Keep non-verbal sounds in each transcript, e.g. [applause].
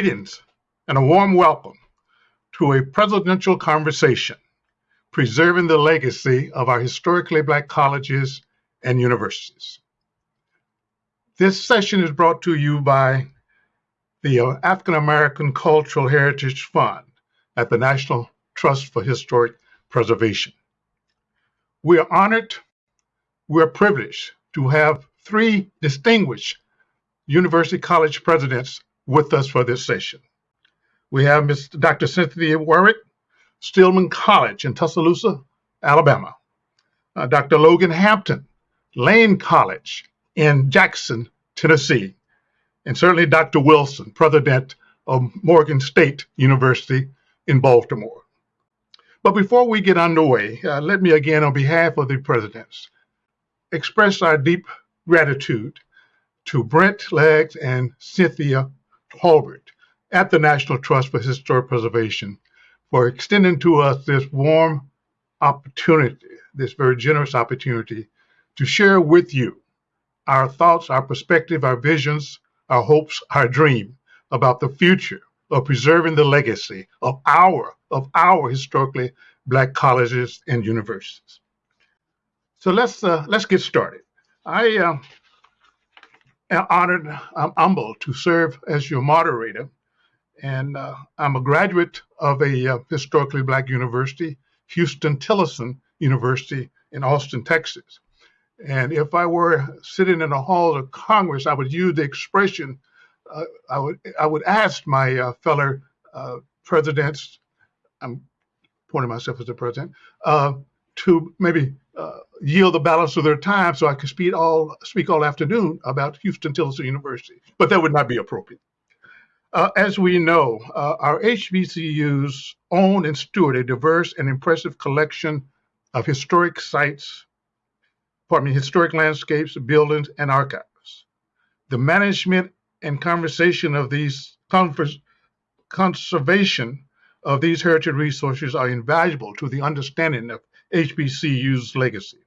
Greetings and a warm welcome to a presidential conversation preserving the legacy of our historically black colleges and universities. This session is brought to you by the African American Cultural Heritage Fund at the National Trust for Historic Preservation. We are honored, we are privileged to have three distinguished University College presidents with us for this session. We have Ms. Dr. Cynthia Warwick, Stillman College in Tuscaloosa, Alabama. Uh, Dr. Logan Hampton, Lane College in Jackson, Tennessee. And certainly Dr. Wilson, President of Morgan State University in Baltimore. But before we get underway, uh, let me again, on behalf of the presidents, express our deep gratitude to Brent Leggs and Cynthia Holbert at the National Trust for Historic Preservation for extending to us this warm opportunity, this very generous opportunity to share with you our thoughts, our perspective, our visions, our hopes, our dream about the future of preserving the legacy of our of our historically black colleges and universities. So let's uh, let's get started. I uh, honored, I'm humbled to serve as your moderator. And uh, I'm a graduate of a uh, historically black university, Huston-Tillotson University in Austin, Texas. And if I were sitting in the halls of Congress, I would use the expression, uh, I would I would ask my uh, fellow uh, presidents, I'm pointing myself as the president, uh, to maybe yield the balance of their time so I could speak all speak all afternoon about Huston-Tillotson University, but that would not be appropriate. Uh, as we know, uh, our HBCUs own and steward a diverse and impressive collection of historic sites, pardon me, historic landscapes, buildings, and archives. The management and conversation of these conservation of these heritage resources are invaluable to the understanding of HBCU's legacy.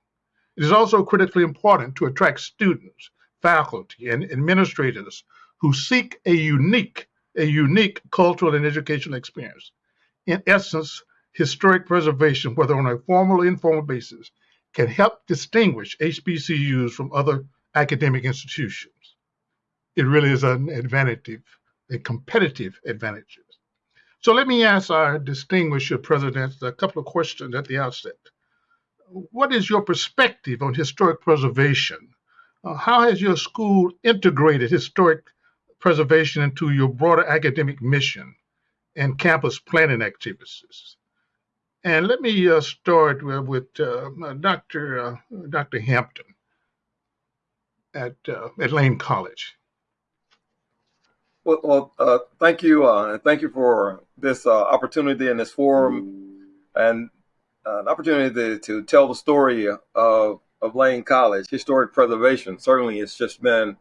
It is also critically important to attract students, faculty, and administrators who seek a unique, a unique cultural and educational experience. In essence, historic preservation, whether on a formal or informal basis, can help distinguish HBCUs from other academic institutions. It really is an advantage, a competitive advantage. So let me ask our distinguished presidents a couple of questions at the outset what is your perspective on historic preservation? Uh, how has your school integrated historic preservation into your broader academic mission and campus planning activities? And let me uh, start with, with uh, Dr. Uh, Dr. Hampton at, uh, at Lane College. Well, well uh, thank you, thank you for this opportunity and this forum. And an opportunity to, to tell the story of, of Lane College, historic preservation. Certainly, it's just been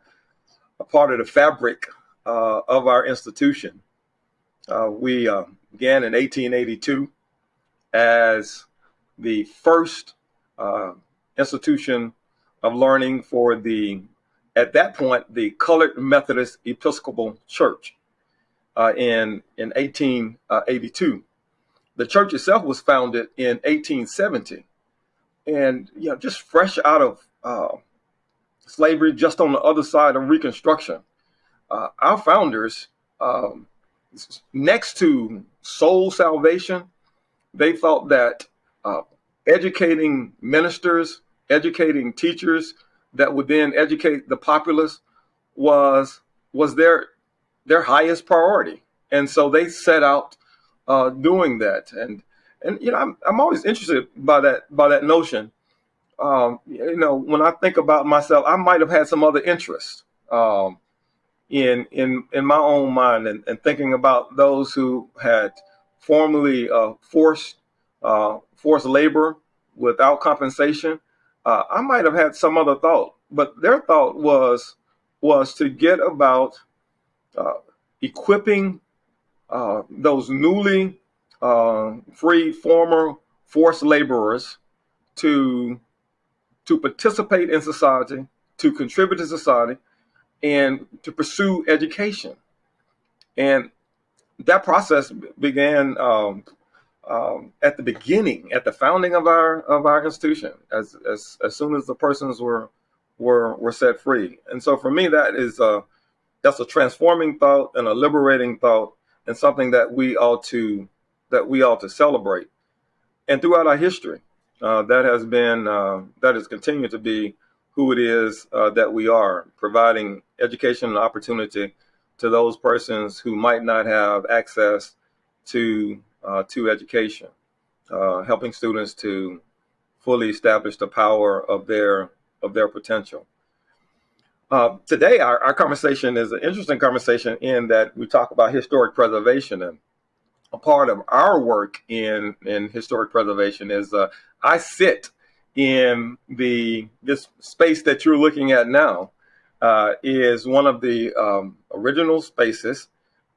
a part of the fabric uh, of our institution. Uh, we uh, began in 1882 as the first uh, institution of learning for the, at that point, the Colored Methodist Episcopal Church uh, in, in 1882 the church itself was founded in 1870 and you know just fresh out of uh, slavery just on the other side of reconstruction uh, our founders um, next to soul salvation they thought that uh, educating ministers educating teachers that would then educate the populace was was their their highest priority. And so they set out uh, doing that. And and you know, I'm I'm always interested by that by that notion. um, you know, when I think about myself, I might have had some other interests um, in in in my own mind, and, and thinking about those who had formerly uh, forced uh, forced labor without compensation. Uh, I might have had some other thought, but their thought was was to get about uh, equipping uh, those newly uh, freed former forced laborers to to participate in society, to contribute to society, and to pursue education. And that process began um, um, at the beginning, at the founding of our of our institution, as as, as soon as the persons were were were set free. And so, for me, that is a that's a transforming thought and a liberating thought, and something that we ought to that we ought to celebrate. And throughout our history, uh, that has been uh, that has continued to be who it is uh, that we are, providing education and opportunity to those persons who might not have access to uh, to education, uh, helping students to fully establish the power of their of their potential. Uh, today, our, our conversation is an interesting conversation in that we talk about historic preservation and a part of our work in in historic preservation is uh, I sit in the this space that you're looking at now uh, is one of the um, original spaces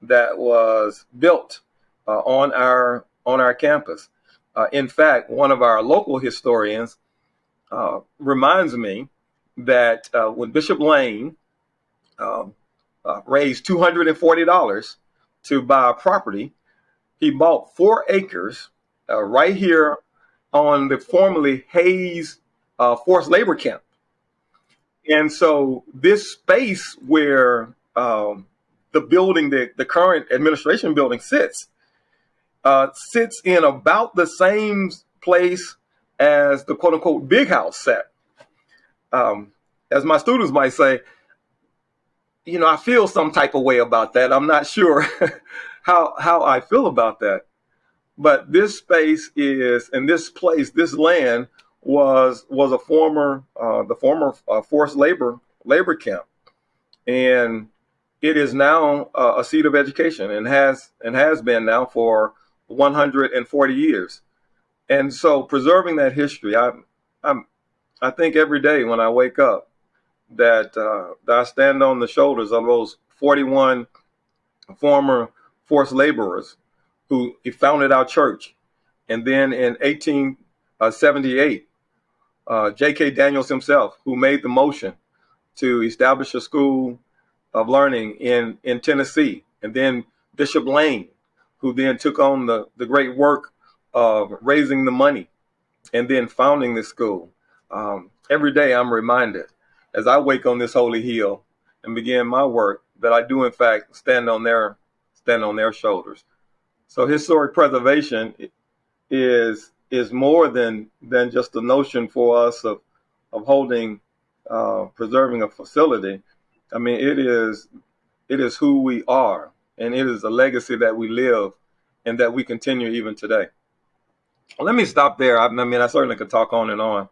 that was built uh, on our on our campus. Uh, in fact, one of our local historians reminds me that uh, when Bishop Lane um, uh, raised $240 to buy a property, he bought four acres right here on the formerly Hayes forced labor camp. And so this space where um, the building, the, the current administration building sits, uh, sits in about the same place as the quote unquote big house set. Um, as my students might say, you know, I feel some type of way about that. I'm not sure [laughs] how how I feel about that. But this space is, and this place, this land was was a former uh, the former uh, forced labor labor camp, and it is now uh, a seat of education and has and has been now for 140 years. And so preserving that history, I, I'm, I think every day when I wake up that, uh, that I stand on the shoulders of those 41 former forced laborers who founded our church. And then in 1878, uh, J.K. Daniels himself, who made the motion to establish a school of learning in, in Tennessee. And then Bishop Lane, who then took on the, the great work of raising the money and then founding this school. Um, every day I'm reminded as I wake on this holy hill and begin my work that I do in fact stand on their stand on their shoulders. So historic preservation is is more than than just the notion for us of of holding uh, preserving a facility. I mean, it is it is who we are and it is a legacy that we live and that we continue even today. Let me stop there. I, I mean, I certainly could talk on and on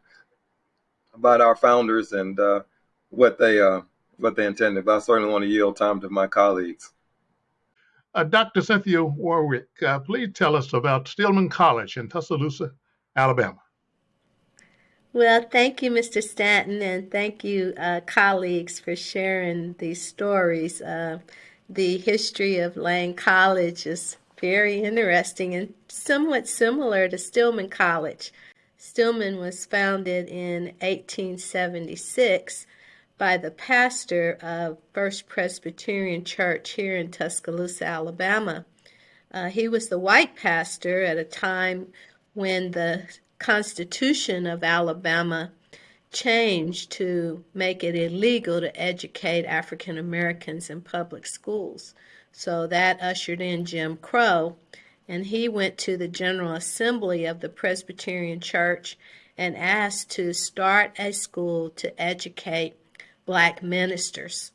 about our founders and uh, what they uh, what they intended, but I certainly want to yield time to my colleagues. Uh, Dr. Cynthia Warwick, uh, please tell us about Stillman College in Tuscaloosa, Alabama. Well, thank you, Mr. Stanton, and thank you, uh, colleagues, for sharing these stories. Uh, the history of Lane College is very interesting and somewhat similar to Stillman College. Stillman was founded in 1876 by the pastor of First Presbyterian Church here in Tuscaloosa, Alabama. Uh, he was the white pastor at a time when the Constitution of Alabama changed to make it illegal to educate African Americans in public schools. So that ushered in Jim Crow, and he went to the General Assembly of the Presbyterian Church and asked to start a school to educate black ministers.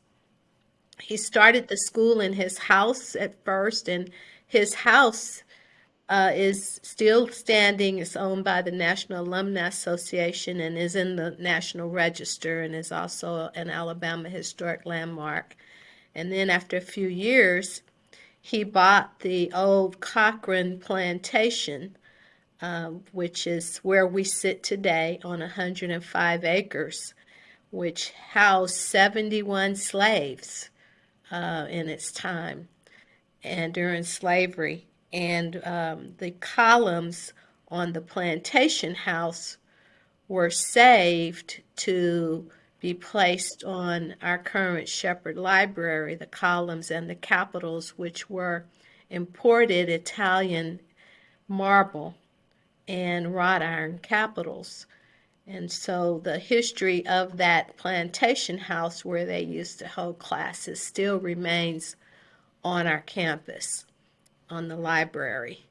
He started the school in his house at first, and his house uh, is still standing. It's owned by the National Alumni Association and is in the National Register and is also an Alabama Historic Landmark. And then after a few years, he bought the old Cochran Plantation, uh, which is where we sit today on 105 acres, which housed 71 slaves uh, in its time and during slavery. And um, the columns on the plantation house were saved to be placed on our current Sheppard Library, the columns and the capitals, which were imported Italian marble and wrought iron capitals. And so the history of that plantation house where they used to hold classes still remains on our campus on the library.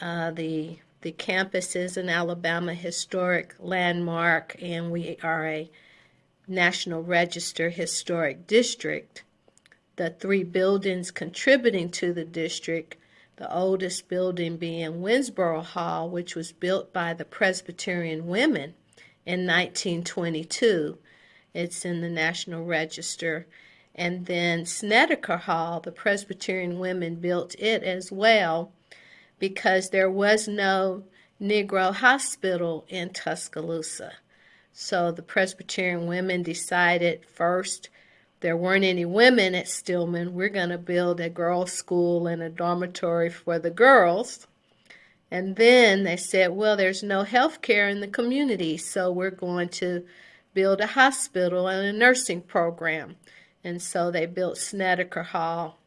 Uh, the the campus is an Alabama historic landmark, and we are a National Register historic district. The three buildings contributing to the district, the oldest building being Winsborough Hall, which was built by the Presbyterian women in 1922. It's in the National Register and then Snedecor Hall, the Presbyterian women built it as well because there was no Negro hospital in Tuscaloosa. So the Presbyterian women decided first there weren't any women at Stillman. We're going to build a girls' school and a dormitory for the girls. And then they said, well, there's no health care in the community, so we're going to build a hospital and a nursing program. And so they built Snedecor Hall.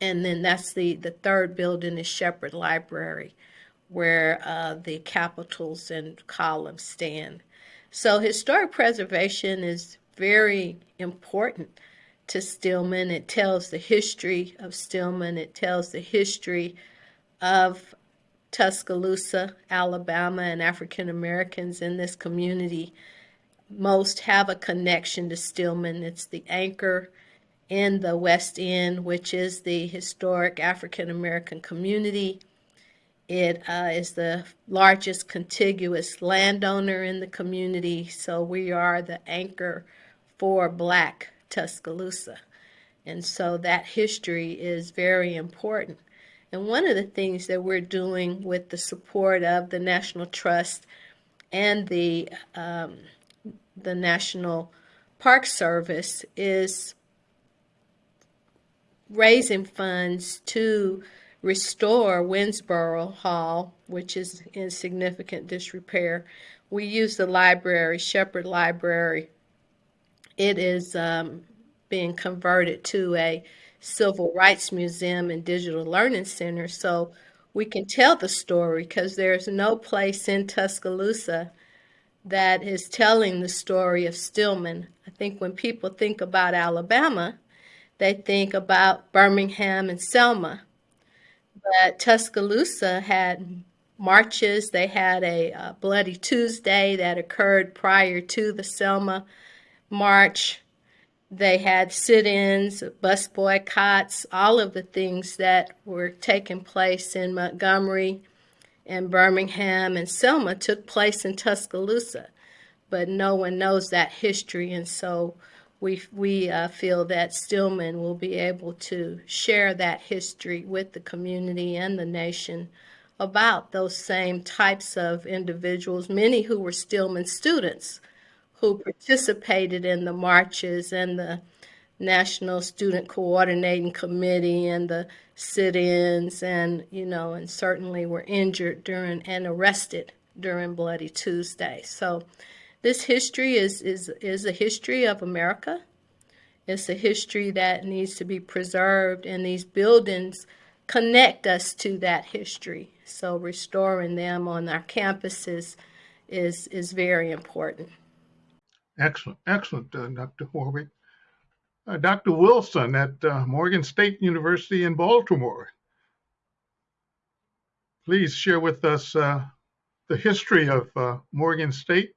And then that's the, the third building is Sheppard Library, where uh, the capitals and columns stand. So historic preservation is very important to Stillman. It tells the history of Stillman. It tells the history of Tuscaloosa, Alabama, and African Americans in this community most have a connection to Stillman. It's the anchor in the West End, which is the historic African American community. It uh, is the largest contiguous landowner in the community, so we are the anchor for Black Tuscaloosa. And so that history is very important. And one of the things that we're doing with the support of the National Trust and the um, the National Park Service is raising funds to restore Winsborough Hall, which is in significant disrepair. We use the library, Sheppard Library. It is um, being converted to a civil rights museum and digital learning center so we can tell the story because there's no place in Tuscaloosa that is telling the story of Stillman. I think when people think about Alabama, they think about Birmingham and Selma. But Tuscaloosa had marches. They had a, a Bloody Tuesday that occurred prior to the Selma march. They had sit ins, bus boycotts, all of the things that were taking place in Montgomery and Birmingham and Selma took place in Tuscaloosa, but no one knows that history, and so we we uh, feel that Stillman will be able to share that history with the community and the nation about those same types of individuals, many who were Stillman students who participated in the marches and the National Student Coordinating Committee and the sit-ins and, you know, and certainly were injured during and arrested during Bloody Tuesday. So this history is, is, is a history of America. It's a history that needs to be preserved and these buildings connect us to that history. So restoring them on our campuses is, is very important. Excellent, excellent, uh, Dr. Warwick uh, Dr. Wilson at uh, Morgan State University in Baltimore. Please share with us uh, the history of uh, Morgan State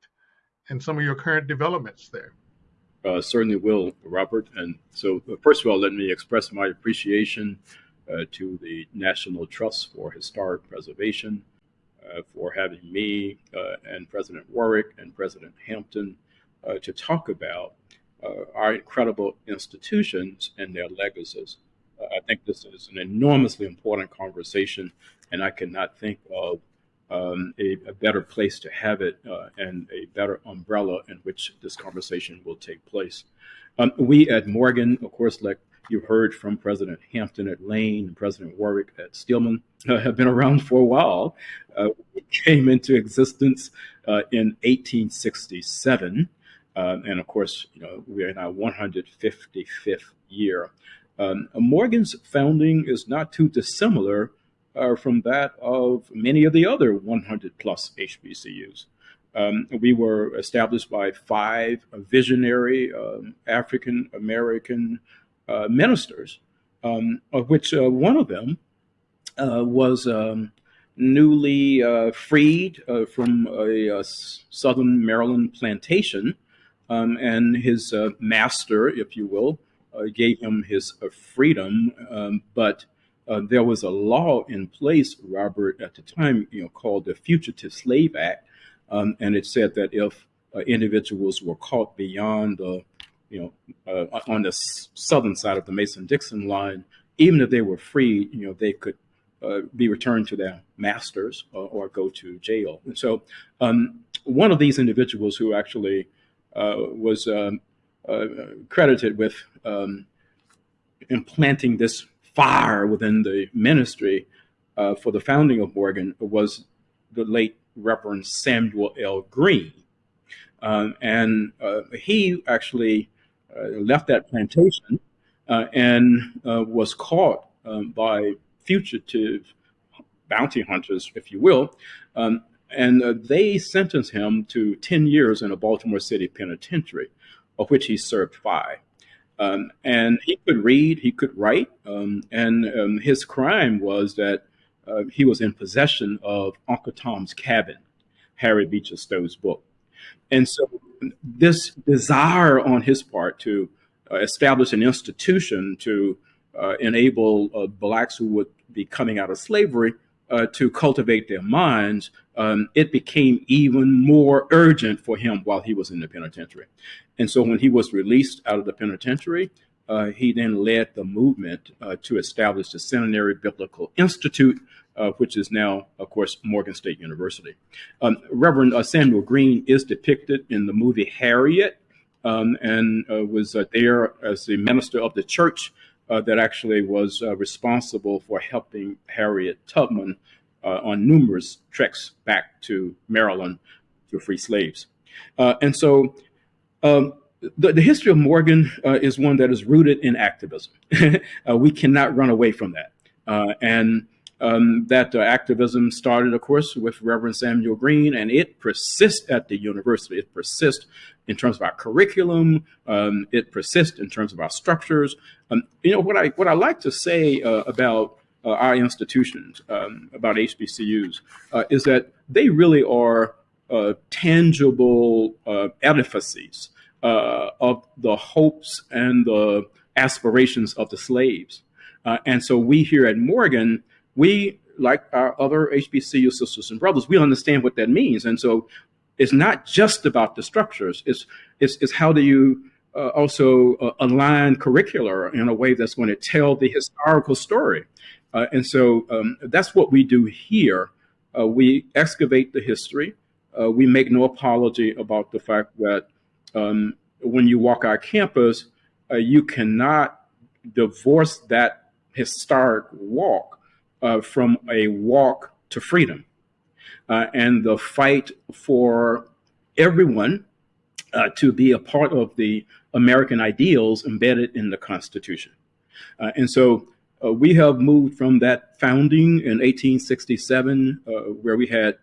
and some of your current developments there. Uh, certainly will, Robert. And so, uh, first of all, let me express my appreciation uh, to the National Trust for Historic Preservation uh, for having me uh, and President Warwick and President Hampton to talk about our incredible institutions and their legacies. I think this is an enormously important conversation, and I cannot think of um, a, a, better place to have it uh, and a better umbrella in which this conversation will take place. Um, we at Morgan, of course, like you heard from President Hampton at Lane and President Warwick at Stillman, uh, have been around for a while. Uh, came into existence uh, in 1867. Um, and of course, you know, we're in our 155th year. Um, Morgan's founding is not too dissimilar uh, from that of many of the other 100 plus HBCUs. Um, we were established by five visionary um, African American uh, ministers, um, of which uh, one of them uh, was um, newly uh, freed uh, from a, a, southern Maryland plantation. Um, and his master, if you will, gave him his freedom, but uh, there was a law in place, Robert, at the time, you know, called the Fugitive Slave Act, um, and it said that if uh, individuals were caught beyond the, you know, uh, on the southern side of the Mason-Dixon line, even if they were free, you know, they could uh, be returned to their masters or, or go to jail. And so, um, one of these individuals who actually uh, was um, uh, credited with um, implanting this fire within the ministry uh, for the founding of Morgan was the late Reverend Samuel L. Green. Um, and uh, he actually uh, left that plantation uh, and uh, was caught um, by fugitive bounty hunters, if you will. Um, and they sentenced him to 10 years in a Baltimore City penitentiary, of which he served five. Um, and he could read, he could write, um, and um, his crime was that uh, he was in possession of Uncle Tom's Cabin, Harriet Beecher Stowe's book. And so this desire on his part to uh, establish an institution to uh, enable uh, blacks who would be coming out of slavery uh, to cultivate their minds, um, it became even more urgent for him while he was in the penitentiary. And so when he was released out of the penitentiary, uh, he then led the movement uh, to establish the Centenary Biblical Institute, uh, which is now, of course, Morgan State University. Um, Reverend uh, Samuel Green is depicted in the movie Harriet um, and uh, was uh, there as the minister of the church that actually was responsible for helping Harriet Tubman on numerous treks back to Maryland to free slaves. and so um, the, the, history of Morgan uh, is one that is rooted in activism. [laughs] uh, we cannot run away from that. Uh, and um, that uh, activism started, of course, with Reverend Samuel Green, and it persists at the university. It persists in terms of our curriculum. Um, it persists in terms of our structures. Um, you know, what I, what I like to say uh, about uh, our institutions, um, about HBCUs, is that they really are tangible edifices uh, of the hopes and the aspirations of the slaves. Uh, and so we here at Morgan, we, like our other HBCU sisters and brothers, we understand what that means. And so it's not just about the structures, it's, it's, it's how do you uh, also uh, align curricular in a way that's going to tell the historical story. Uh, and so um, that's what we do here. Uh, we excavate the history. Uh, we make no apology about the fact that um, when you walk our campus, uh, you cannot divorce that historic walk uh, from a walk to freedom uh, and the fight for everyone uh, to be a part of the American ideals embedded in the Constitution. Uh, and so uh, we have moved from that founding in 1867, where we had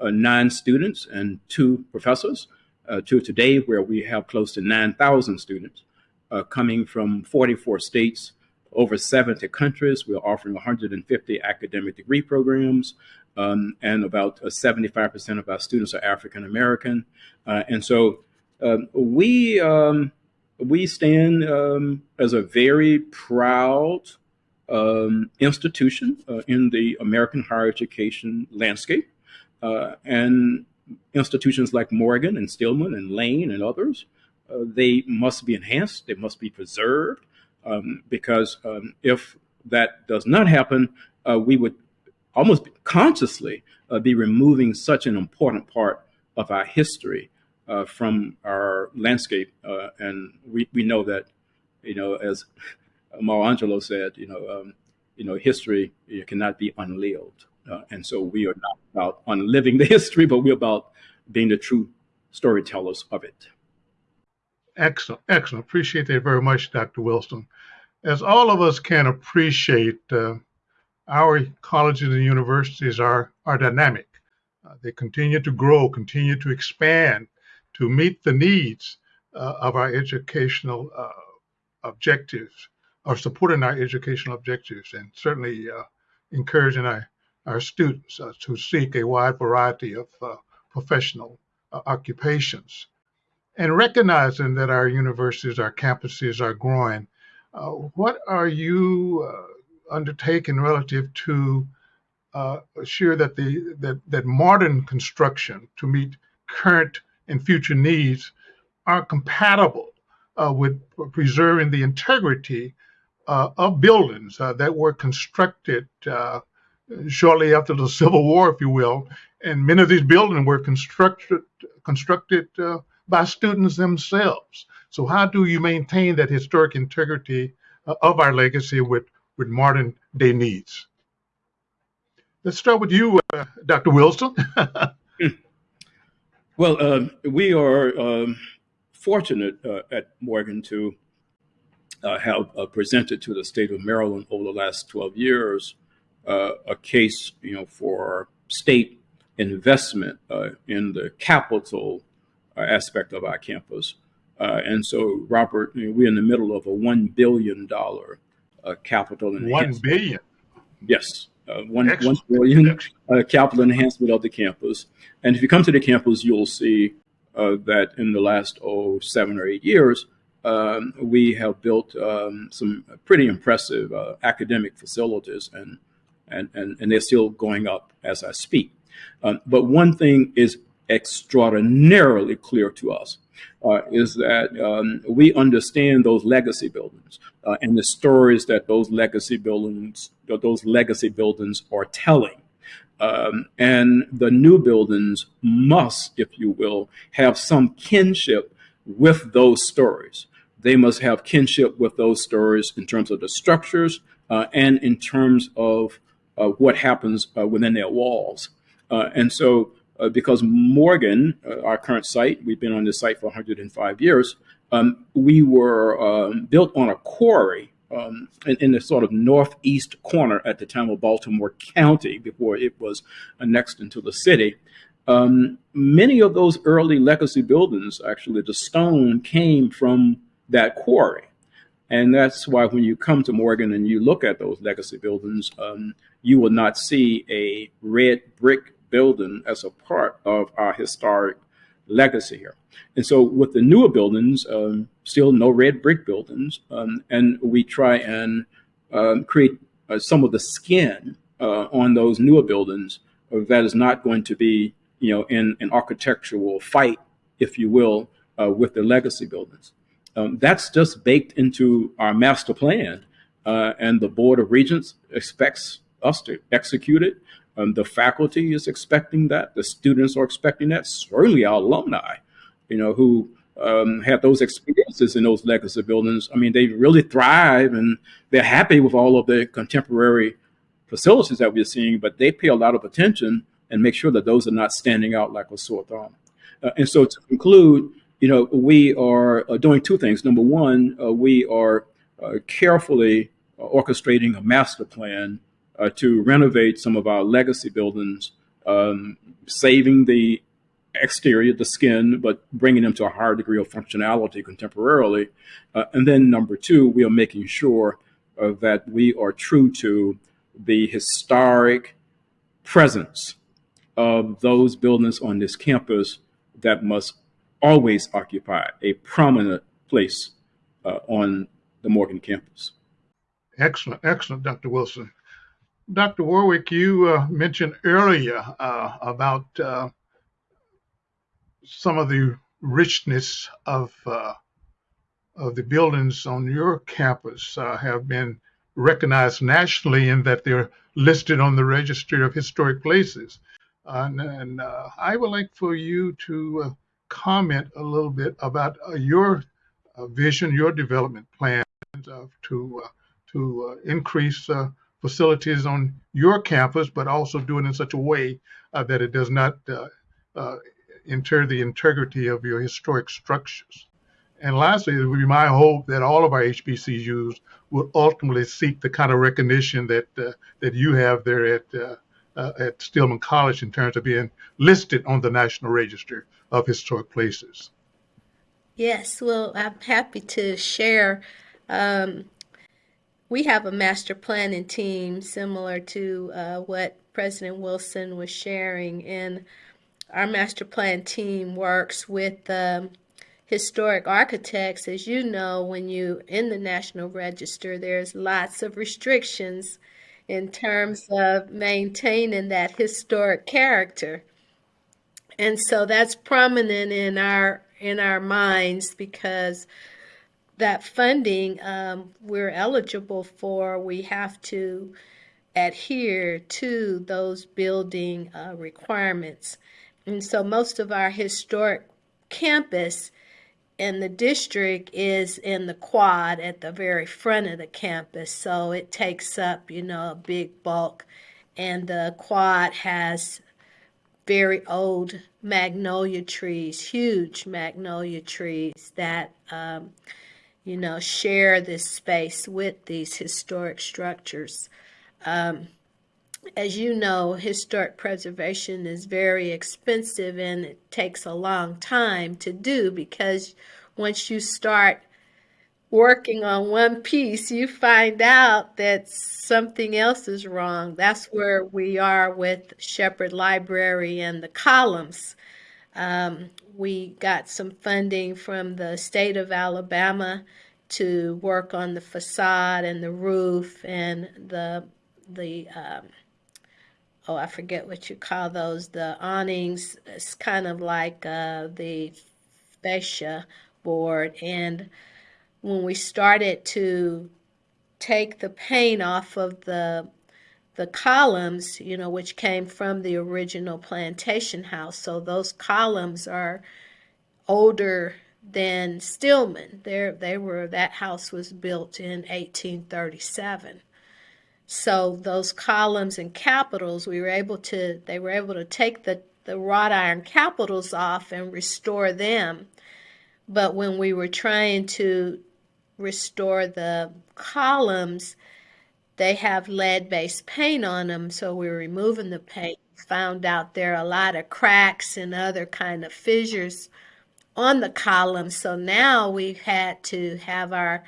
nine students and two professors, uh, to today where we have close to 9,000 students uh, coming from 44 states, over 70 countries. We're offering 150 academic degree programs, um, and about 75% uh, of our students are African American. Uh, and so um, we um, we stand um, as a very proud um, institution uh, in the American higher education landscape. Uh, and institutions like Morgan and Stillman and Lane and others, uh, they must be enhanced, they must be preserved, um, because um, if that does not happen, uh, we would almost consciously uh, be removing such an important part of our history uh, from our landscape. Uh, and we, we know that, you know, as Maya Angelou said, you know, um, you know, history cannot be unlived. Uh, and so we are not about unliving the [laughs] history, but we're about being the true storytellers of it. Excellent, excellent. Appreciate that very much, Dr. Wilson. As all of us can appreciate, uh, our colleges and universities are, are dynamic. Uh, they continue to grow, continue to expand to meet the needs uh, of our educational uh, objectives or supporting our educational objectives and certainly uh, encouraging our, our students uh, to seek a wide variety of professional occupations. And recognizing that our universities, our campuses are growing, what are you undertaking relative to uh, assure that the that, that modern construction to meet current and future needs are compatible uh, with preserving the integrity uh, of buildings uh, that were constructed uh, shortly after the [laughs] Civil War, if you will. And many of these buildings were constructed constructed uh, by students themselves. So how do you maintain that historic integrity of our legacy with with modern day needs. Let's start with you, uh, Dr. Wilson. [laughs] well, uh, we are um, fortunate uh, at Morgan to uh, have uh, presented to the state of Maryland over the last 12 years uh, a case, you know, for state investment in the capital aspect of our campus. and so, Robert, you know, we're in the middle of a $1 billion uh, capital enhancement. One billion. Yes, uh, one, one billion uh, capital enhancement of the campus. And if you come to the campus, you'll see uh, that in the last oh seven or eight years, um, we have built um, some pretty impressive uh, academic facilities, and, and and and they're still going up as I speak. Um, but one thing is extraordinarily clear to us uh, is that um, we understand those legacy buildings uh, and the stories that those legacy buildings those legacy buildings are telling. Um, and the new buildings must, if you will, have some kinship with those stories. They must have kinship with those stories in terms of the structures uh, and in terms of uh, what happens uh, within their walls. Uh, and so uh, because Morgan, uh, our current site, we've been on this site for 105 years, um, we were um, built on a quarry um, in, in, the sort of northeast corner at the time of Baltimore County before it was annexed into the city. Um, many of those early legacy buildings, actually, the stone came from that quarry. And that's why when you come to Morgan and you look at those legacy buildings, um, you will not see a red brick building as a part of our historic legacy here. And so with the newer buildings, um, still no red brick buildings, um, and we try and um, create uh, some of the skin uh, on those newer buildings that is not going to be, you know, in an architectural fight, if you will, uh, with the legacy buildings. Um, that's just baked into our master plan, uh, and the Board of Regents expects us to execute it. Um, the faculty is expecting that. The students are expecting that. Certainly our alumni, you know, who um, have those experiences in those legacy buildings. I mean, they really thrive and they're happy with all of the contemporary facilities that we're seeing, but they pay a lot of attention and make sure that those are not standing out like a sore thumb. Uh, and so to conclude, you know, we are uh, doing two things. Number one, uh, we are uh, carefully orchestrating a master plan uh, to renovate some of our legacy buildings, um, saving the exterior, the skin, but bringing them to a higher degree of functionality contemporarily. Uh, and then number two, we are making sure uh, that we are true to the historic presence of those buildings on this campus that must always occupy a prominent place uh, on the Morgan campus. Excellent, excellent, Dr. Wilson. Dr. Warwick, you uh, mentioned earlier uh, about uh, some of the richness of uh, of the buildings on your campus uh, have been recognized nationally in that they're listed on the Registry of Historic Places. and, and I would like for you to comment a little bit about your vision, your development plan to to increase facilities on your campus, but also do it in such a way uh, that it does not uh, uh, inter the integrity of your historic structures. And lastly, it would be my hope that all of our HBCUs will ultimately seek the kind of recognition that uh, that you have there at uh, uh, at Stillman College in terms of being listed on the National Register of Historic Places. Yes, well, I'm happy to share. Um, we have a master planning team similar to uh, what President Wilson was sharing. And our master plan team works with um, historic architects. As you know, when you in the National Register, there's lots of restrictions in terms of maintaining that historic character. And so that's prominent in our in our minds because that funding um, we're eligible for, we have to adhere to those building uh, requirements. And so most of our historic campus in the district is in the quad at the very front of the campus. So it takes up, you know, a big bulk. And the quad has very old magnolia trees, huge magnolia trees that um, you know, share this space with these historic structures. Um, as you know, historic preservation is very expensive and it takes a long time to do because once you start working on one piece, you find out that something else is wrong. That's where we are with Sheppard Library and the columns. Um, we got some funding from the state of Alabama to work on the facade and the roof and the the um, oh I forget what you call those the awnings. It's kind of like uh, the fascia board. And when we started to take the paint off of the the columns, you know, which came from the original plantation house. So those columns are older than Stillman. There, they were that house was built in 1837. So those columns and capitals, we were able to. They were able to take the the wrought iron capitals off and restore them. But when we were trying to restore the columns, they have lead-based paint on them, so we're removing the paint. Found out there are a lot of cracks and other kind of fissures on the columns. So now we've had to have our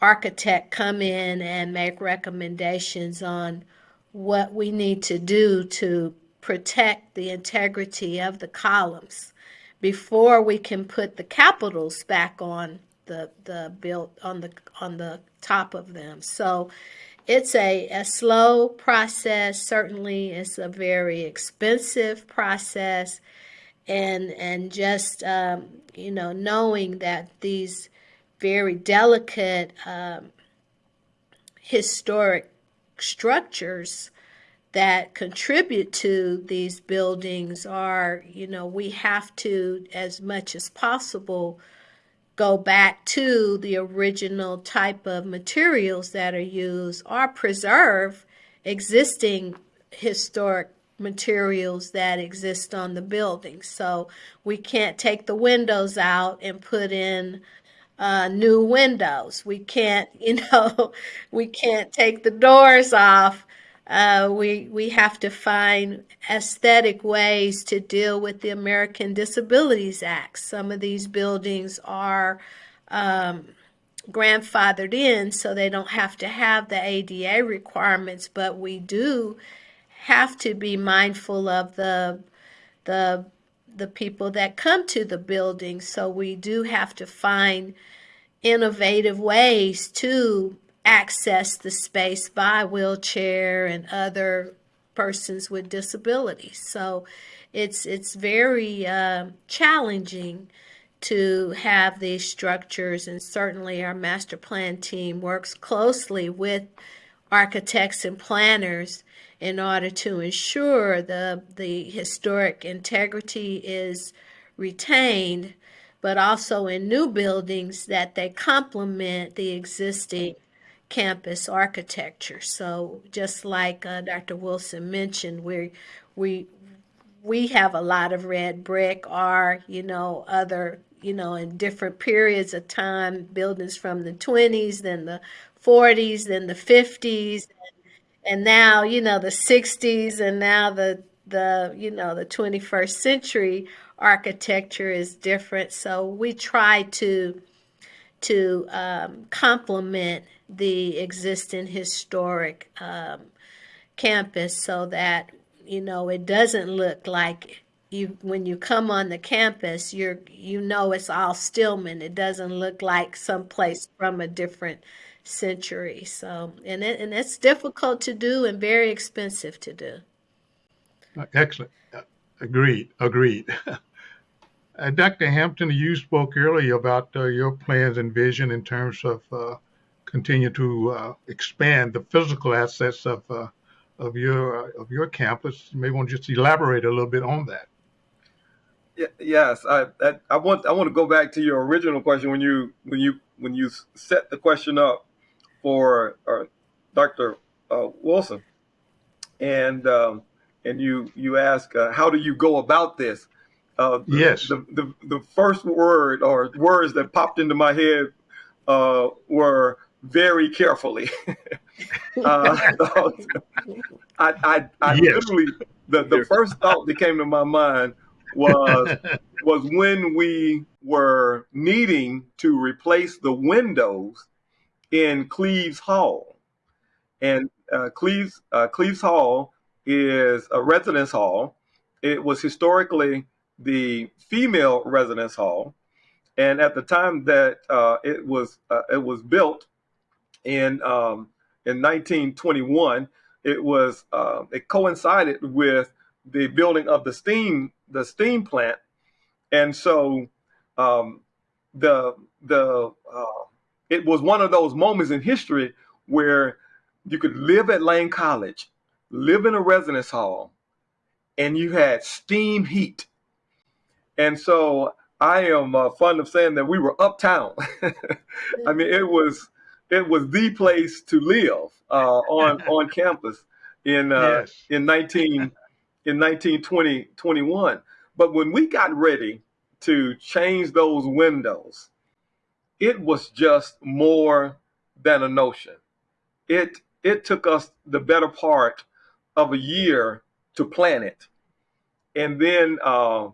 architect come in and make recommendations on what we need to do to protect the integrity of the columns before we can put the capitals back on the the built on the on the top of them. So it's a, a slow process. Certainly, it's a very expensive process, and and just um, you know knowing that these very delicate um, historic structures that contribute to these buildings are you know we have to as much as possible go back to the original type of materials that are used or preserve existing historic materials that exist on the building. So we can't take the windows out and put in uh, new windows. We can't, [laughs] you know, we can't take the doors off uh, we we have to find aesthetic ways to deal with the American Disabilities Act. Some of these buildings are um, grandfathered in, so they don't have to have the ADA requirements, but we do have to be mindful of the the the people that come to the building. So we do have to find innovative ways to access the space by wheelchair and other persons with disabilities. So it's it's very uh, challenging to have these structures, and certainly our master plan team works closely with architects and planners in order to ensure the the historic integrity is retained, but also in new buildings that they complement the existing campus architecture. So just like uh, Dr. Wilson mentioned, we we we have a lot of red brick or you know other you know in different periods of time buildings from the 20s then the 40s then the 50s and now you know the 60s and now the the you know the 21st century architecture is different so we try to to um, complement the existing historic um, campus so that you know it doesn't look like you when you come on the campus you're you know it's all Stillman. It doesn't look like someplace from a different century. So and it, and it's difficult to do and very expensive to do. Excellent. Agreed agreed. [laughs] Uh, Dr. Hampton you spoke earlier about uh, your plans and vision in terms of uh, continue to uh, expand the physical assets of uh, of your uh, of your campus. You may want to just elaborate a little bit on that. Yeah, yes, I, I, I want I want to go back to your original question when you when you when you set the question up for uh, Dr. Uh, Wilson, and um, and you you ask uh, how do you go about this? Uh, the, yes. The, the the first word or words that popped into my head uh, were very carefully. [laughs] uh, [laughs] I, I, I yes. literally the, the first thought that came to my mind was [laughs] was when we were needing to replace the windows in Cleves Hall, and uh, Cleves uh, Cleves Hall is a residence hall. It was historically the female residence hall, and at the time that uh, it was uh, it was built, in um, in 1921. It was uh, it coincided with the building of the steam the steam plant, and so um, the the uh, it was one of those moments in history where you could live at Lane College, live in a residence hall, and you had steam heat. And so I am uh, fond of saying that we were uptown. [laughs] I mean, it was it was the place to live uh, on [laughs] on campus in uh, yes. in 19 in 1920 21. But when we got ready to change those windows, it was just more than a notion. It it took us the better part of a year to plan it, and then uh,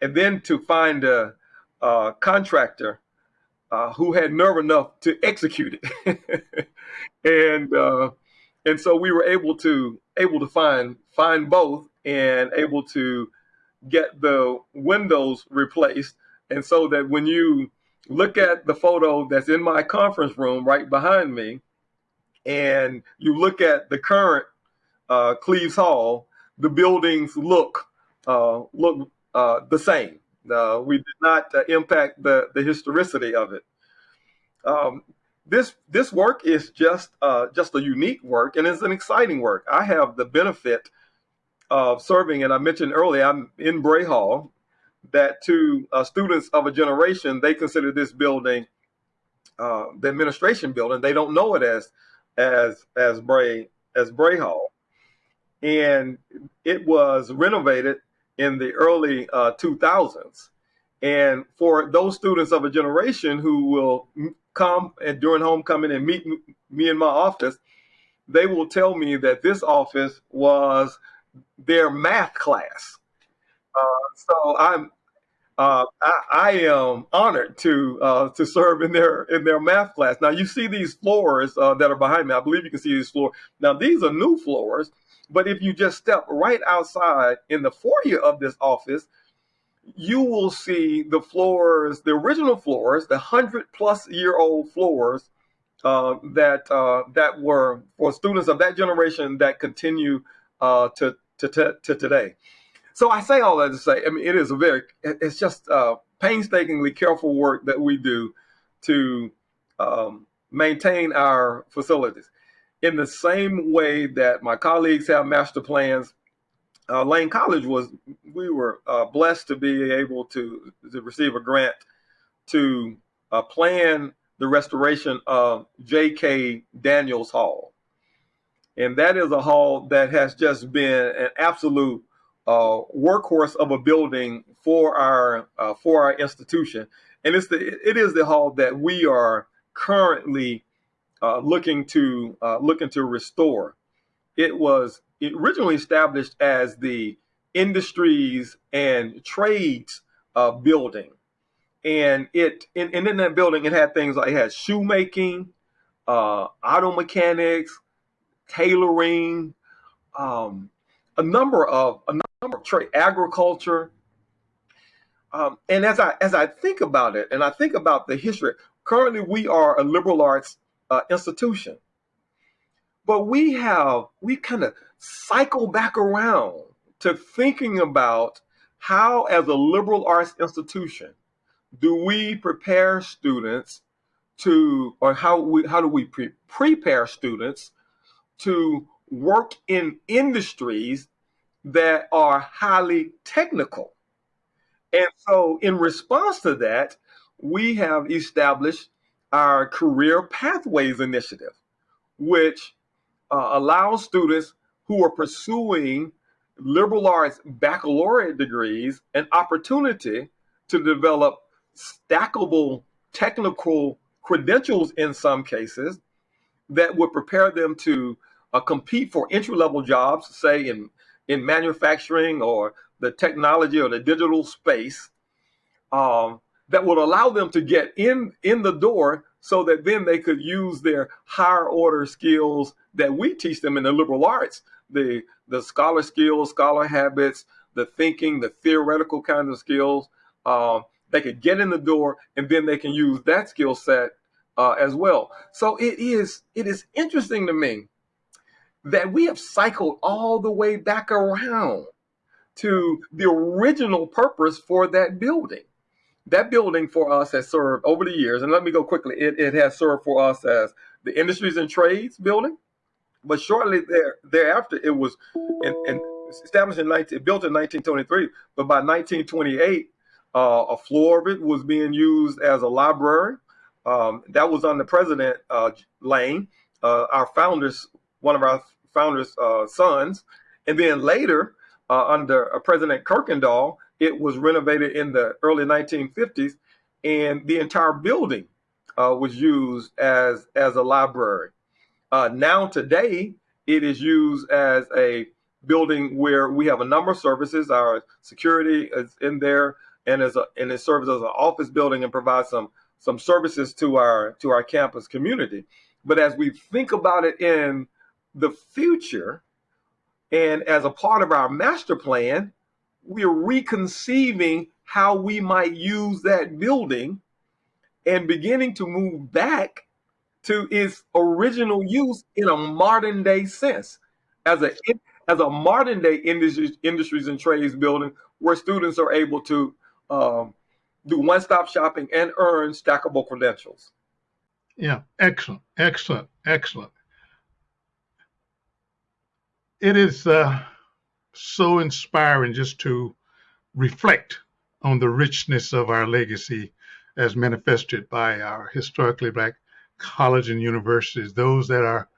and then to find a, a contractor uh, who had nerve enough to execute it, [laughs] and uh, and so we were able to able to find find both and able to get the windows replaced, and so that when you look at the photo that's in my conference room right behind me, and you look at the current uh, Cleves Hall, the buildings look uh, look uh, the same. Uh, we did not uh, impact the, the historicity of it. Um, this this work is just uh, just a unique work and it's an exciting work. I have the benefit of serving, and I mentioned earlier, I'm in Bray Hall. That to uh, students of a generation, they consider this building uh, the administration building. They don't know it as as as Bray as Bray Hall, and it was renovated in the early 2000s. Uh, and for those students of a generation who will come and during homecoming and meet me in my office, they will tell me that this office was their math class. Uh, so I'm uh, I, I, am honored to uh, to serve in their in their math class. Now you see these floors uh, that are behind me. I believe you can see these floors. Now these are new floors, but if you just step right outside in the foyer of this office, you will see the floors, the original floors, the hundred plus year old floors uh, that uh, that were for students of that generation that continue uh, to, to, to to today. So I say all that to say, I mean, it is a very, it's just uh, painstakingly careful work that we do to um, maintain our facilities. In the same way that my colleagues have master plans, uh, Lane College was, we were uh, blessed to be able to, to receive a grant to uh, plan the restoration of J.K. Daniels Hall. And that is a hall that has just been an absolute uh, workhorse of a building for our uh, for our institution, and it's the it is the hall that we are currently uh, looking to uh, looking to restore. It was originally established as the industries and trades uh, building, and it and, and in that building it had things like it had shoemaking, uh, auto mechanics, tailoring, um, a number of a number of trade, agriculture. Um, and as I as I think about it, and I think about the history, currently we are a liberal arts uh, institution, but we have we kind of cycle back around to thinking about how, as a liberal arts institution, do we prepare students to, or how we how do we pre prepare students to work in industries that are highly technical. And so, in response to that, we have established our Career Pathways Initiative, which uh, allows students who are pursuing liberal arts baccalaureate degrees an opportunity to develop stackable technical credentials in some cases that would prepare them to uh, compete for entry level jobs, say in in manufacturing or the technology or the digital space um, that would allow them to get in in the door so that then they could use their higher order skills that we teach them in the liberal arts the the scholar skills scholar habits the thinking the theoretical kinds of skills. Um, they could get in the door and then they can use that skill set uh, as well. So it is it is interesting to me that we have cycled all the way back around to the original purpose for that building. That building for us has served over the years, and let me go quickly, it, it has served for us as the Industries and Trades building. But shortly there, thereafter, it was in, in established in 19, built in 1923, but by 1928, uh, a floor of it was being used as a library. Um, that was under President uh, Lane. Uh, our founders one of our founders' uh, sons. And then later, uh, under uh, President Kirkendoll, it was renovated in the early 1950s, and the entire building uh, was used as, as a library. Uh, now, today, it is used as a building where we have a number of services. Our security is in there, and as a, and it serves as an office building and provides some some services to our to our campus community. But as we think about it in the future, and as a part of our master plan, we're reconceiving how we might use that building and beginning to move back to its original use in a modern day sense as a as a modern day industries, industries and trades building where students are able to um, do one-stop shopping and earn stackable credentials. Yeah, excellent, excellent, excellent it is uh, so inspiring just to reflect on the richness of our legacy as manifested by our historically black colleges and universities, those that are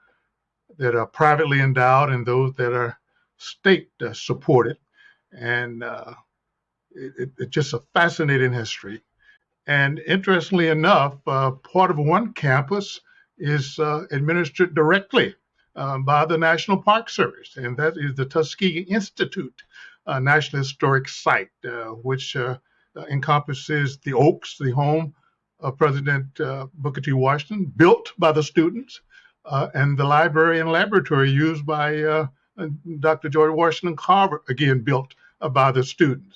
that are privately endowed and those that are state uh, supported. And uh, it, it, it's just a fascinating history. And interestingly enough, uh, part of one campus is uh, administered directly um, by the National Park Service, and that is the Tuskegee Institute uh, National Historic Site, uh, which uh, encompasses the Oaks, the home of President Booker T. Washington, built by the students, and the library and laboratory used by Dr. George Washington Carver, again built by the students.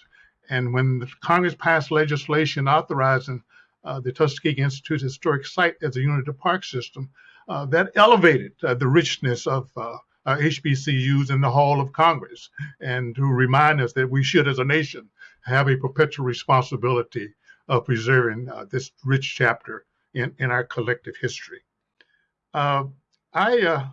And when Congress passed legislation authorizing uh, the Tuskegee Institute Historic Site as a unit of the park system that elevated uh, the richness of uh, HBCUs in the Hall of Congress and to remind us that we should, as a nation, have a perpetual responsibility of preserving uh, this rich chapter in, in our collective history. Uh, I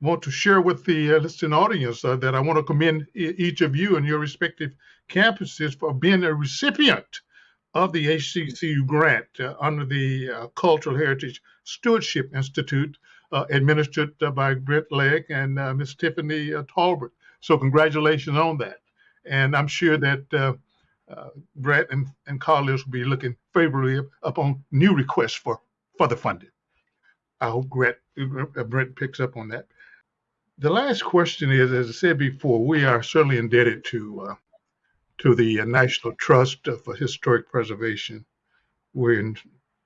want to share with the listening audience that I want to commend each of you and your respective campuses for being a recipient of the HBCU grant uh, under the uh, Cultural Heritage Stewardship Institute, uh, administered uh, by Brent Leggs and uh, Miss Tiffany uh, Tolbert. So congratulations on that. And I'm sure that Brett and, and colleagues will be looking favorably upon new requests for further funding. I hope Brett, Brent picks up on that. The last question is, as I said before, we are certainly indebted to to the National Trust for Historic Preservation. We're in,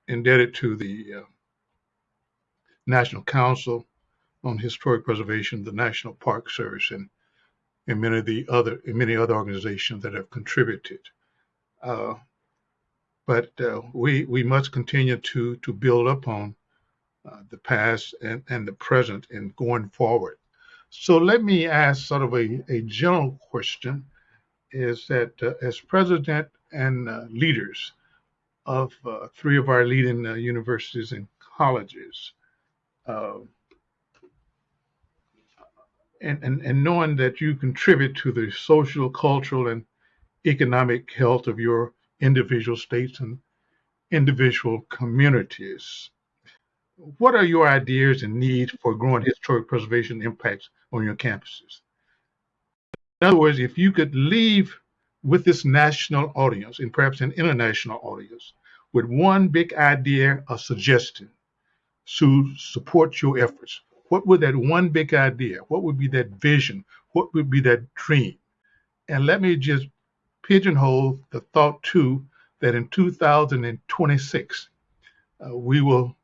indebted to the uh, National Council on Historic Preservation, the National Park Service, and, and many of the other and many other organizations that have contributed. Uh, but uh, we we must continue to to build upon uh, the past and, and the present and going forward. So let me ask sort of a, a general question is that uh, as president and uh, leaders of uh, three of our leading universities and colleges, uh, and, and, and knowing that you contribute to the social, cultural, and economic health of your individual states and individual communities. What are your ideas and needs for growing historic preservation impacts on your campuses? In other words, if you could leave with this national audience and perhaps an international audience with one big idea or suggestion to support your efforts, what would that one big idea, what would be that vision, what would be that dream? And let me just pigeonhole the thought too that in 2026 uh, we will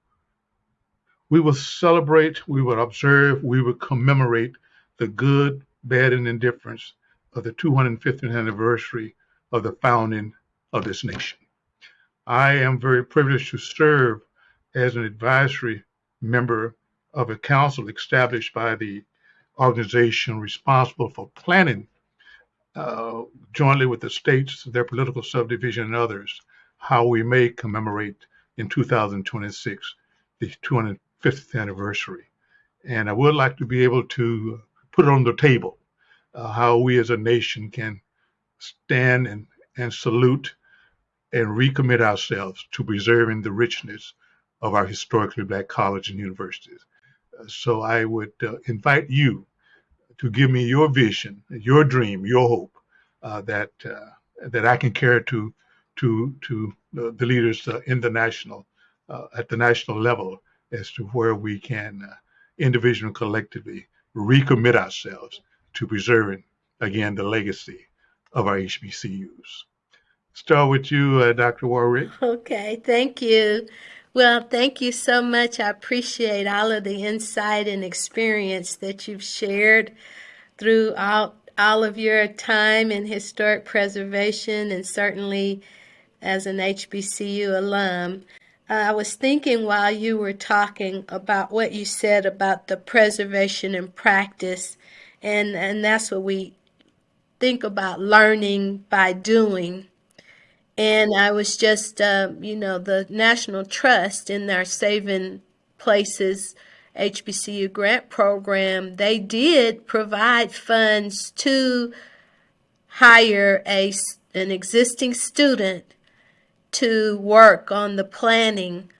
we will celebrate, we will observe, we will commemorate the good, bad, and indifference of the 250th anniversary of the founding of this nation. I am very privileged to serve as an advisory member of a council established by the organization responsible for planning, uh, jointly with the states, their political subdivision, and others, how we may commemorate in 2026 the 250th anniversary. And I would like to be able to put it on the table uh, how we as a nation can stand and, and salute and recommit ourselves to preserving the richness of our historically black colleges and universities. Uh, so I would uh, invite you to give me your vision, your dream, your hope uh, that uh, that I can carry to to to the leaders uh, in the national at the national level as to where we can individually and collectively recommit ourselves to preserving, again, the legacy of our HBCUs. Start with you, uh, Dr. Warwick. [laughs] Okay, thank you. Well, thank you so much. I appreciate all of the insight and experience that you've shared throughout all of your time in historic preservation and certainly as an HBCU alum. I was thinking while you were talking about what you said about the preservation and practice and and that's what we think about learning by doing. And i was just uh, you know the national trust in their saving places hbcu grant program they did provide funds to hire a an existing student to work on the planning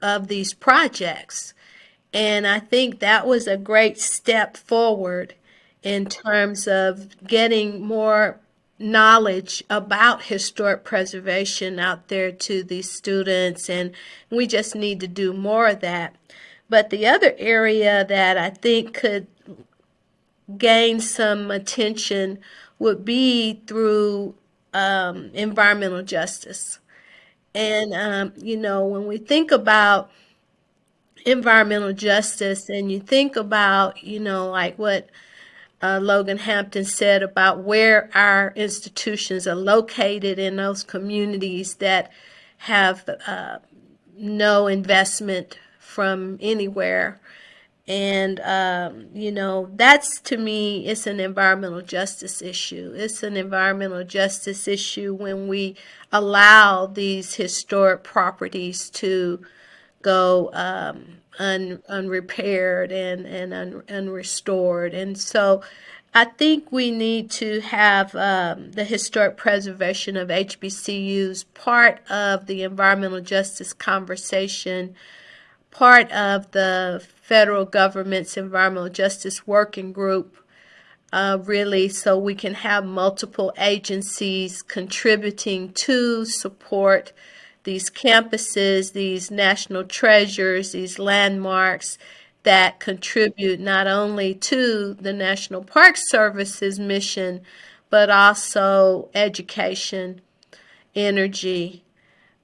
of these projects. And i think that was a great step forward in terms of getting more knowledge about historic preservation out there to these students and we just need to do more of that. But the other area that i think could gain some attention would be through um, environmental justice and um, you know when we think about environmental justice and you think about you know like what uh, Logan Hampton said about where our institutions are located in those communities that have uh, no investment from anywhere. And, um, you know, that's to me, it's an environmental justice issue. It's an environmental justice issue when we allow these historic properties to go um, un, unrepaired and, and un, unrestored. And so I think we need to have um, the historic preservation of HBCUs part of the environmental justice conversation part of the federal government's environmental justice working group, uh, really, so we can have multiple agencies contributing to support these campuses, these national treasures, these landmarks that contribute not only to the National Park Service's mission, but also education, energy,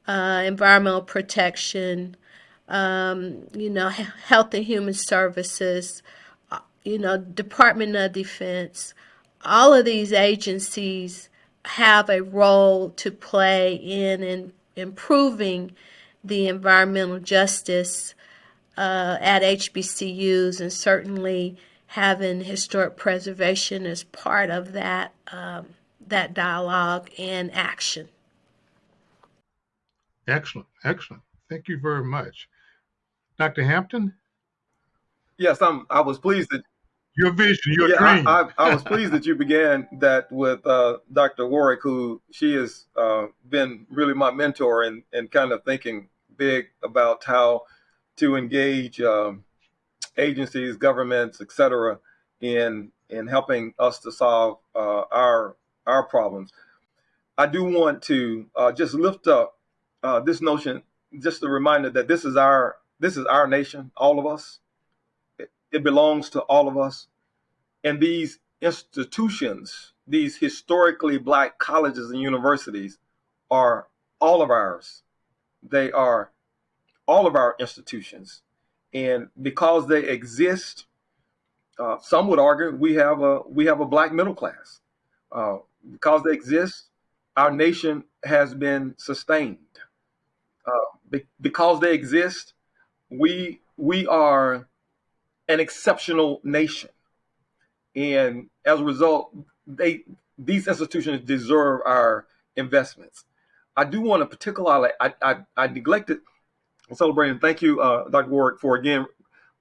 uh, environmental protection, um, you know, Health and Human Services, uh, you know, Department of Defense, all of these agencies have a role to play in, in improving the environmental justice uh, at HBCUs and certainly having historic preservation as part of that um, that dialogue and action. Excellent, excellent. Thank you very much. Dr. Hampton? Yes, I'm. I was pleased that your vision, your yeah, dream. I, I, I, was pleased that you began that with uh, Dr. Warwick, who she has uh, been really my mentor in, in kind of thinking big about how to engage um, agencies, governments, etc., in in helping us to solve uh, our our problems. I do want to uh, just lift up uh, this notion, just a reminder that this is our this is our nation, all of us. It, belongs to all of us. And these institutions, these historically black colleges and universities, are all of ours. They are all of our institutions. And because they exist, uh, some would argue we have a we have a black middle class. Uh, because they exist, our nation has been sustained. Uh, be because they exist, we we are an exceptional nation, and as a result, they these institutions deserve our investments. I do want to particularly I I, I neglected celebrating. Thank you, uh, Dr. Warwick, for again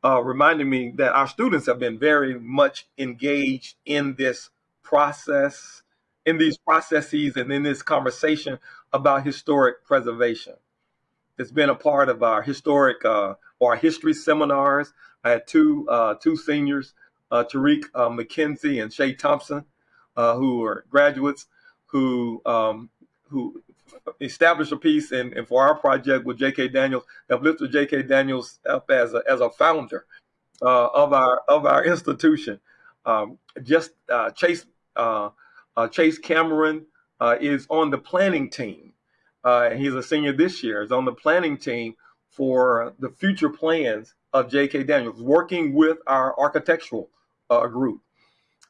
uh, reminding me that our students have been very much engaged in this process, in these processes, and in this conversation about historic preservation. It's been a part of our historic uh, our history seminars. I had two uh, two seniors, uh, Tariq uh, McKenzie and Shay Thompson, uh, who are graduates who um, who established a piece and, and for our project with J.K. Daniels, have lifted J.K. Daniels up as a, as a founder uh, of our of our institution. Um, just uh, Chase Chase Cameron is on the planning team he's a senior this year, is on the planning team for the future plans of J.K. Daniels, working with our architectural uh, group.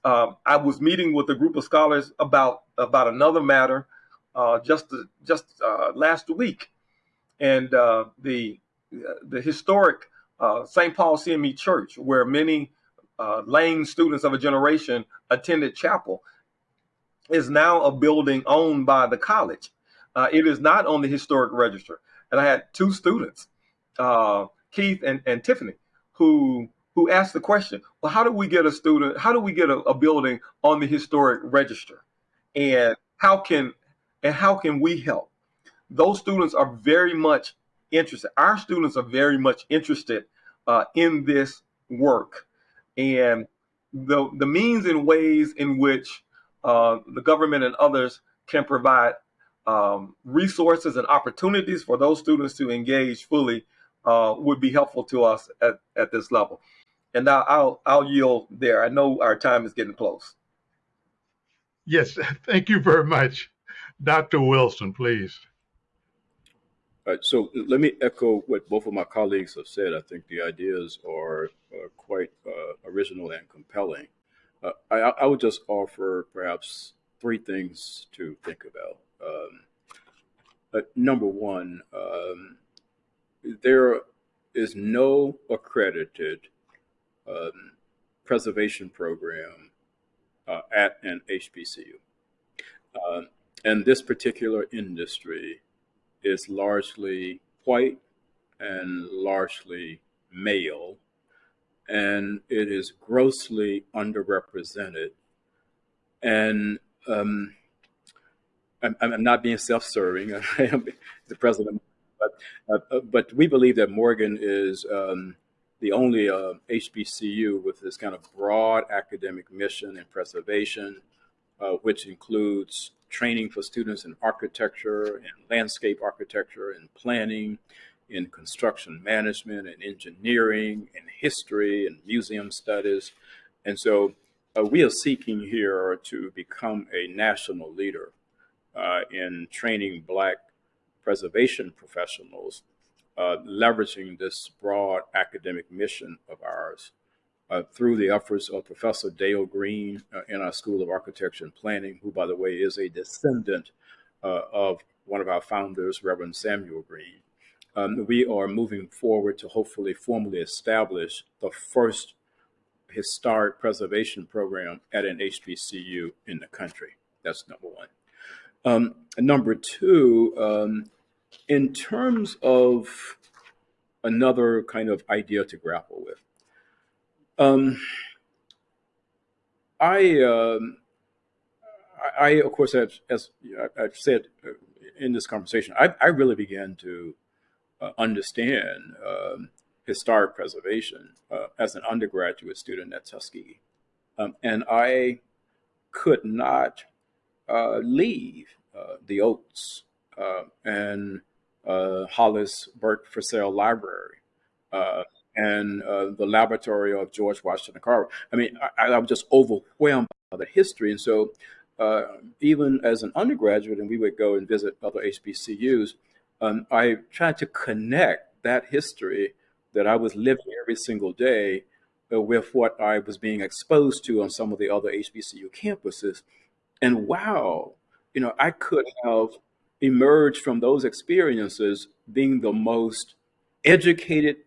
Um, I was meeting with a group of scholars about about another matter uh, just just uh, last week, and uh, the the historic uh, St. Paul CME Church, where many Lane students of a generation attended chapel, is now a building owned by the college. Uh, it is not on the historic register. And I had two students, uh, Keith and, and Tiffany, who who asked the question, well, how do we get a student, how do we get a, a building on the historic register? And how can and how can we help? Those students are very much interested. Our students are very much interested uh, in this work. And the, the means and ways in which uh, the government and others can provide um, resources and opportunities for those students to engage fully uh, would be helpful to us at, at this level. And now I'll, I'll yield there. I know our time is getting close. Yes, [laughs] thank you very much. Dr. Wilson, please. All right, so let me echo what both of my colleagues have said. I think the ideas are uh, quite uh, original and compelling. Uh, I, I, would just offer perhaps three things to think about. Um, uh, number one, um, there is no accredited um, preservation program uh, at an HBCU. Uh, and this particular industry is largely white and largely male, and it is grossly underrepresented. And um, I'm, I'm, not being self-serving. [laughs] I am the president, but uh, but we believe that Morgan is um, the only uh, HBCU with this kind of broad academic mission and preservation, uh, which includes training for students in architecture and landscape architecture and planning, in construction management and engineering and history and museum studies. And so uh, we are seeking here to become a national leader uh, in training Black preservation professionals, uh, leveraging this broad academic mission of ours uh, through the efforts of Professor Dale Green uh, in our School of Architecture and Planning, who, by the way, is a descendant uh, of one of our founders, Reverend Samuel Green. Um, we are moving forward to hopefully formally establish the first historic preservation program at an HBCU in the country. That's number one. Um, number two, um, in terms of another kind of idea to grapple with, um, I, um, I, of course, have, as I've said uh, in this conversation, I, I really began to uh, understand um, historic preservation uh, as an undergraduate student at Tuskegee. Um, and I could not uh, leave the Oaks uh, and Hollis Burke Frissell Library and uh, the laboratory of George Washington Carver. I mean, I, I was just overwhelmed by the history. And so uh, even as an undergraduate, and we would go and visit other HBCUs, um, I tried to connect that history that I was living every single day uh, with what I was being exposed to on some of the other HBCU campuses. And wow, you know, I could have emerged from those experiences being the most educated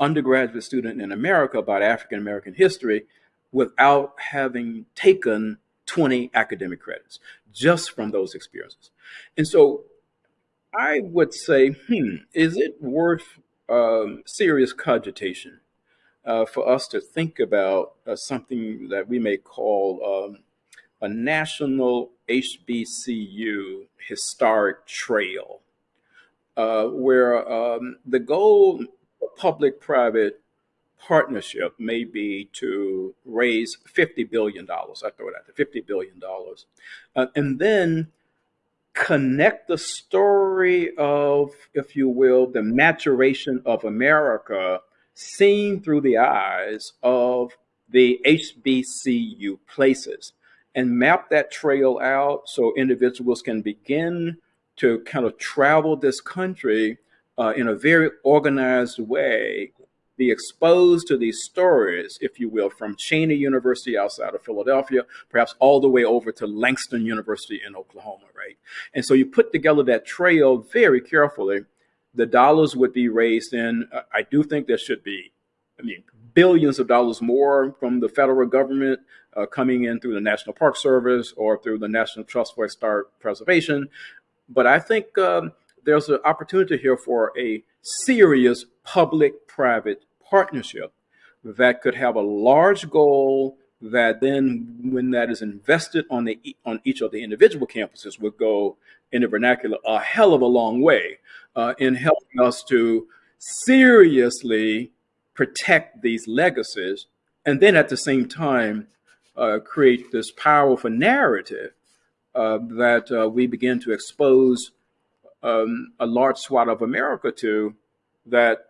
undergraduate student in America about African American history without having taken 20 academic credits just from those experiences. And so I would say, hmm, is it worth um, serious cogitation uh, for us to think about uh, something that we may call um, a national HBCU historic trail, uh, where um, the goal public-private partnership may be to raise $50 billion. I throw it out there, $50 billion. Uh, and then connect the story of, if you will, the maturation of America seen through the eyes of the HBCU places and map that trail out so individuals can begin to kind of travel this country uh, in a very organized way, be exposed to these stories, if you will, from Cheyney University outside of Philadelphia, perhaps all the way over to Langston University in Oklahoma, right? And so you put together that trail very carefully. The dollars would be raised in, uh, I do think there should be, I mean, billions of dollars more from the federal government uh, coming in through the National Park Service or through the National Trust for Historic Preservation. But I think um, there's an opportunity here for a serious public-private partnership that could have a large goal that then when that is invested on the on each of the individual campuses would go in the vernacular a hell of a long way uh, in helping us to seriously protect these legacies and then at the same time uh, create this powerful narrative uh, that uh, we begin to expose um, a large swath of America to that,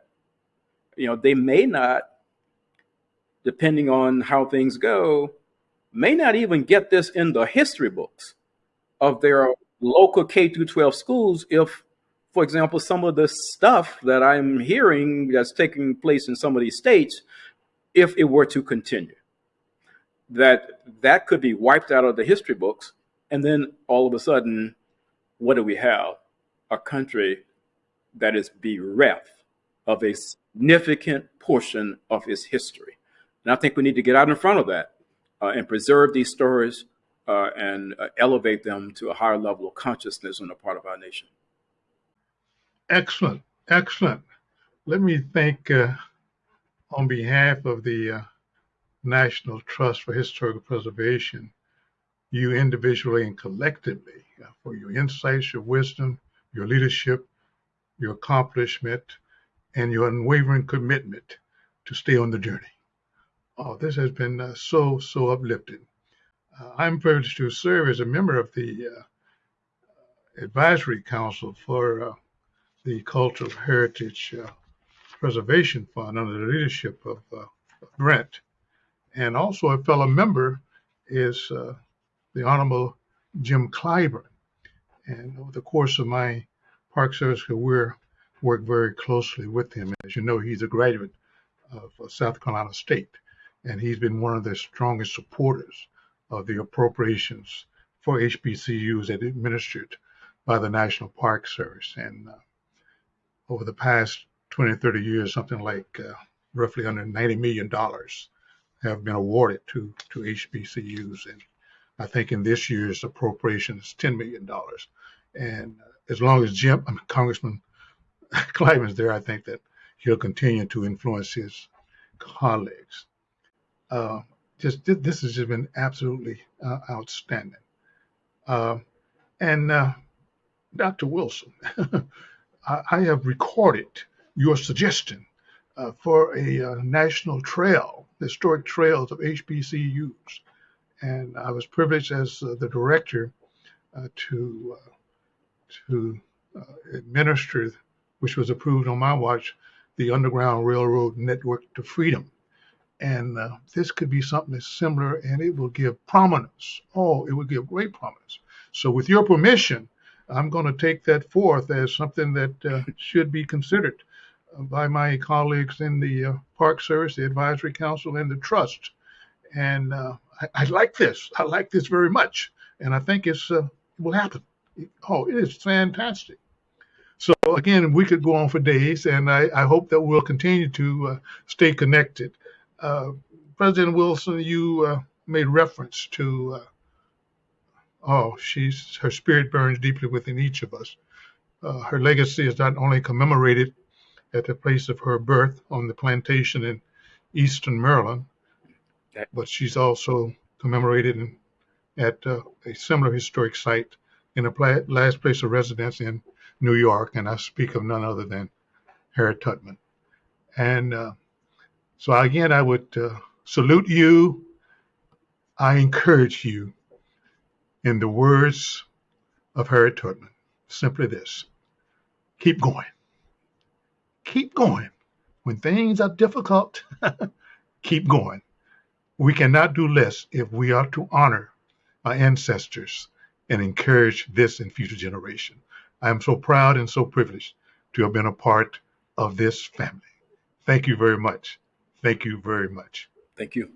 you know, they may not, depending on how things go, may not even get this in the history books of their local K through 12 schools if, for example, some of the stuff that I'm hearing that's taking place in some of these states, if it were to continue, that that could be wiped out of the history books. And then all of a sudden, what do we have? a country that is bereft of a significant portion of its history. And I think we need to get out in front of that uh, and preserve these stories uh, and uh, elevate them to a higher level of consciousness on the part of our nation. Excellent, excellent. Let me thank, uh, on behalf of the uh, National Trust for Historical Preservation, you individually and collectively uh, for your insights, your wisdom, your leadership, your accomplishment, and your unwavering commitment to stay on the journey. Oh, this has been uh, so, so uplifting. Uh, I'm privileged to serve as a member of the uh, Advisory Council for uh, the Cultural Heritage uh, Preservation Fund under the leadership of Brent. And also a fellow member is uh, the Honorable Jim Clyburn. And over the course of my Park Service career, worked very closely with him. As you know, he's a graduate of uh, South Carolina State, and he's been one of the strongest supporters of the appropriations for HBCUs that administered by the National Park Service. And uh, over the past 20, 30 years, something like uh, roughly under $90 million have been awarded to, to HBCUs. And I think in this year's appropriation is $10 million. And as long as Jim, I mean, Congressman [laughs] Clyburn's there, I think that he'll continue to influence his colleagues. Uh, just this has just been absolutely uh, outstanding. Uh, and Dr. Wilson, [laughs] I, I, have recorded your suggestion uh, for a uh, national trail, historic trails of HBCUs. And I was privileged as the director to to administer, which was approved on my watch, the Underground Railroad Network to Freedom and uh, this could be something that's similar and it will give prominence. Oh, it will give great prominence. So, with your permission, I'm going to take that forth as something that uh, should be considered uh, by my colleagues in the uh, Park Service, the Advisory Council, and the Trust. And uh, I, I, like this. I like this very much. And I think it's, uh, it will happen. Oh, it is fantastic. So again, we could go on for days, and I, I hope that we'll continue to stay connected. Uh, President Wilson, you uh, made reference to, uh, oh, she's her spirit burns deeply within each of us. Uh, her legacy is not only commemorated at the place of her birth on the plantation in Eastern Maryland, but she's also commemorated in, at uh, a similar historic site in a last place of residence in New York, and I speak of none other than Harriet Tubman. And uh, so again, I would uh, salute you. I encourage you in the words of Harriet Tubman. Simply this keep going. Keep going. When things are difficult, [laughs] keep going. We cannot do less if we are to honor our ancestors and encourage this and future generation. I am so proud and so privileged to have been a part of this family. Thank you very much. Thank you very much. Thank you.